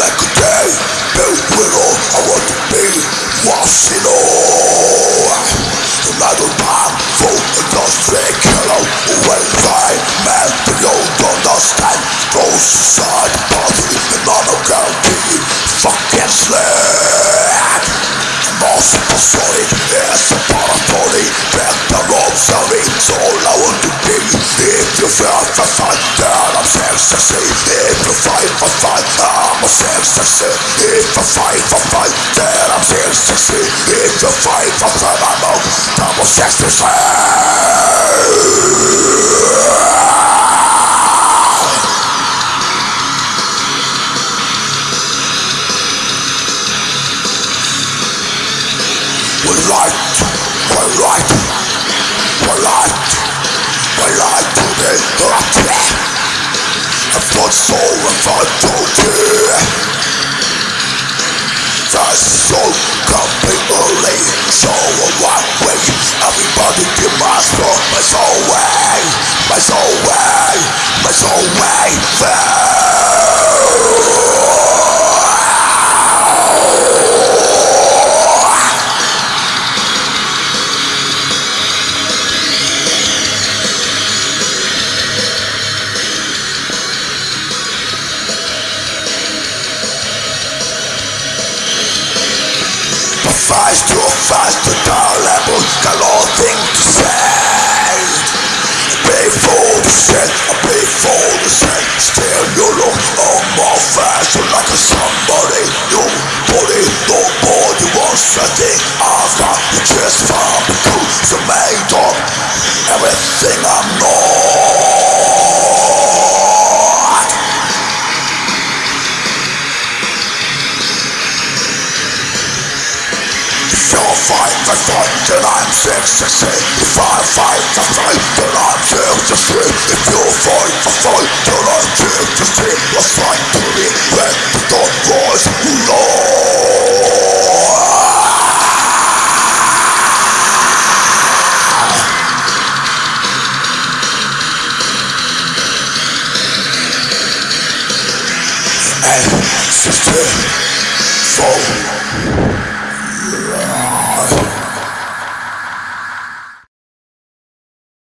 Like a day, I want to be, lost all. Most solid is a part of body Back the ropes of me So all I want to be If you feel for fun Then I'm ecstasy If you fight for fun I'm a ecstasy If I fight for Then I'm ecstasy If you fight for fun I'm a ecstasy We light, we light, we light, we light to the happy. And for soul and for duty. The soul completely so one way. Everybody demands for my soul way, my soul way, my soul way. Fast too fast to level, got nothing to say. Pay for the shit, I pay for the shit. Still you look on my face like a somebody. Nobody, nobody wants a thing. I've got you just fight the fight, then I'm ecstasy. If I fight the fight, then I'm ecstasy. If you fight the fight, then I'm six ecstasy. Let's fight to the end, the dawn rise, Lord. Ecstasy, soul.